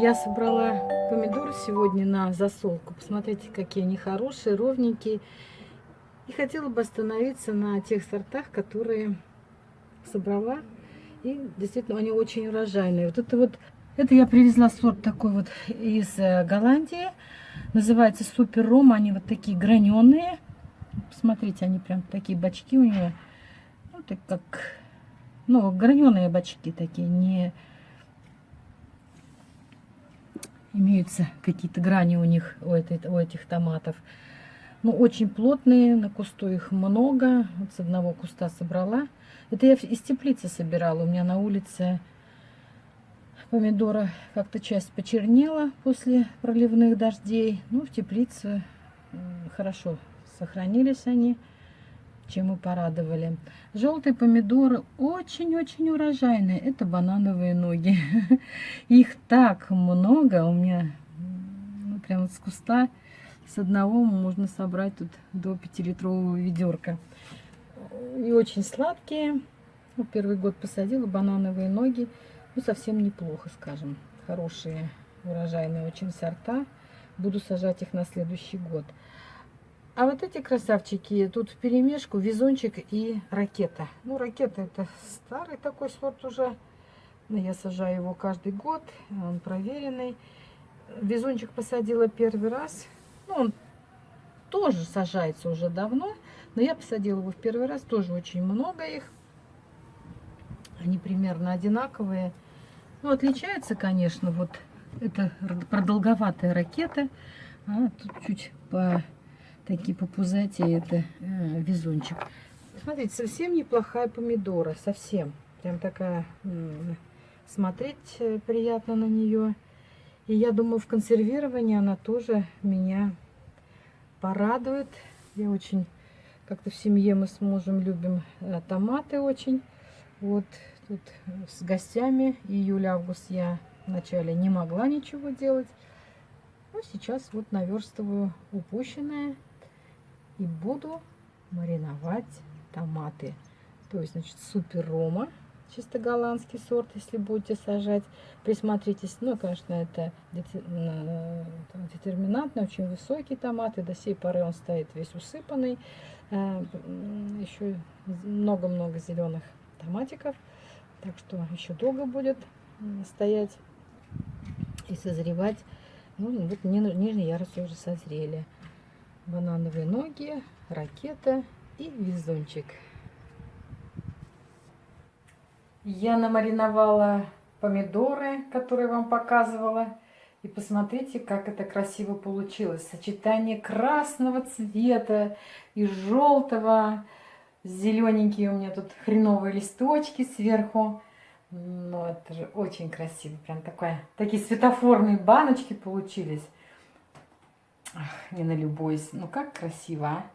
Я собрала помидоры сегодня на засолку. Посмотрите, какие они хорошие, ровненькие. И хотела бы остановиться на тех сортах, которые собрала. И действительно, они очень урожайные. Вот это вот, это я привезла сорт такой вот из э, Голландии. Называется Супер Ром. Они вот такие граненые. Посмотрите, они прям такие бачки у нее. Ну, так как, ну, граненые бачки такие, не имеются какие-то грани у них, у, этой, у этих томатов. Ну, очень плотные, на кусту их много. Вот с одного куста собрала. Это я из теплицы собирала. У меня на улице помидора как-то часть почернела после проливных дождей. Ну, в теплице хорошо сохранились они чем мы порадовали. Желтые помидоры очень-очень урожайные. Это банановые ноги. Их так много. У меня ну, прямо с куста с одного можно собрать тут до 5-литрового ведерка. И очень сладкие. Ну, первый год посадила банановые ноги. Ну, совсем неплохо, скажем. Хорошие, урожайные очень сорта. Буду сажать их на следующий год. А вот эти красавчики, тут в перемешку везунчик и ракета. Ну, ракета это старый такой сорт уже. Но я сажаю его каждый год, он проверенный. Везунчик посадила первый раз. Ну, он тоже сажается уже давно, но я посадила его в первый раз, тоже очень много их. Они примерно одинаковые. Ну, отличается, конечно, вот это продолговатая ракета. А тут чуть по такие попузатые, это э, везунчик. Смотрите, совсем неплохая помидора, совсем. Прям такая, смотреть э, приятно на нее. И я думаю, в консервировании она тоже меня порадует. Я очень, как-то в семье мы с мужем любим э, томаты очень. Вот тут с гостями июль-август я вначале не могла ничего делать. Но сейчас вот наверстываю упущенное и буду мариновать томаты. То есть, значит, супер рома, чисто голландский сорт, если будете сажать. Присмотритесь, ну, конечно, это детерминантный, очень высокий томат, и до сей поры он стоит весь усыпанный. Э, еще много-много зеленых томатиков, так что еще долго будет стоять и созревать. Ну, вот нижние ярусы уже созрели банановые ноги, ракета и везунчик. Я намариновала помидоры, которые вам показывала. И посмотрите, как это красиво получилось. Сочетание красного цвета и желтого. Зелененькие у меня тут хреновые листочки сверху. Ну, это же очень красиво. Прям такая, такие светофорные баночки получились. Не налюбуюсь. Ну, как красиво, а?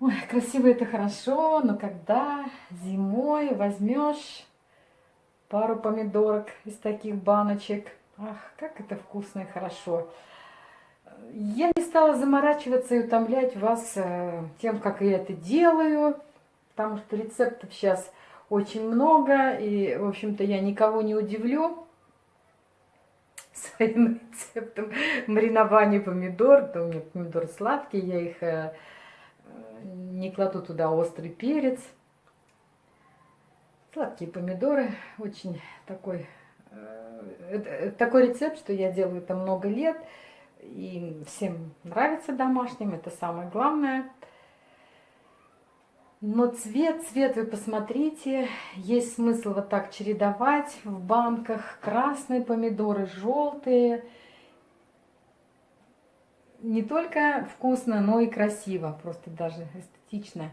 Ой, красиво это хорошо, но когда зимой возьмешь пару помидорок из таких баночек, ах, как это вкусно и хорошо. Я не стала заморачиваться и утомлять вас э, тем, как я это делаю, потому что рецептов сейчас очень много, и, в общем-то, я никого не удивлю своим рецептом маринования помидор. То у меня помидоры сладкие, я их э, не кладу туда острый перец. Сладкие помидоры, очень такой, э, такой рецепт, что я делаю это много лет. И всем нравится домашним, это самое главное. Но цвет, цвет вы посмотрите, есть смысл вот так чередовать в банках. Красные помидоры, желтые. Не только вкусно, но и красиво, просто даже эстетично.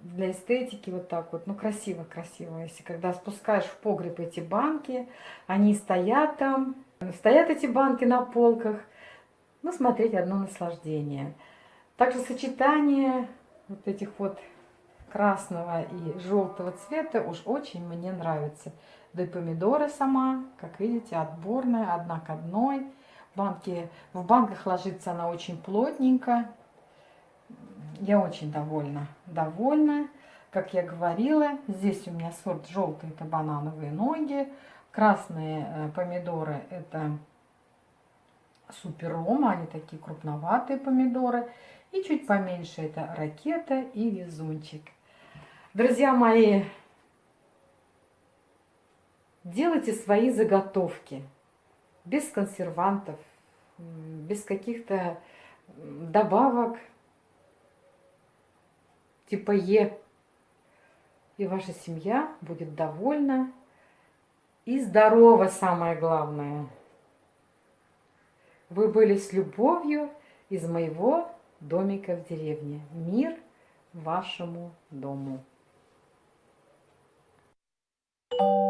Для эстетики вот так вот, ну красиво, красиво. Если когда спускаешь в погреб эти банки, они стоят там, стоят эти банки на полках. Ну, смотреть одно наслаждение. Также сочетание вот этих вот красного и желтого цвета уж очень мне нравится. Да и помидоры сама, как видите, отборная, одна к одной. Банки, в банках ложится она очень плотненько. Я очень довольна. Довольна. Как я говорила, здесь у меня сорт желтый, это банановые ноги. Красные э, помидоры это супер они такие крупноватые помидоры. И чуть поменьше это ракета и везунчик. Друзья мои, делайте свои заготовки без консервантов, без каких-то добавок типа Е. И ваша семья будет довольна и здорова, самое главное. Вы были с любовью из моего домика в деревне. Мир вашему дому. Thank you.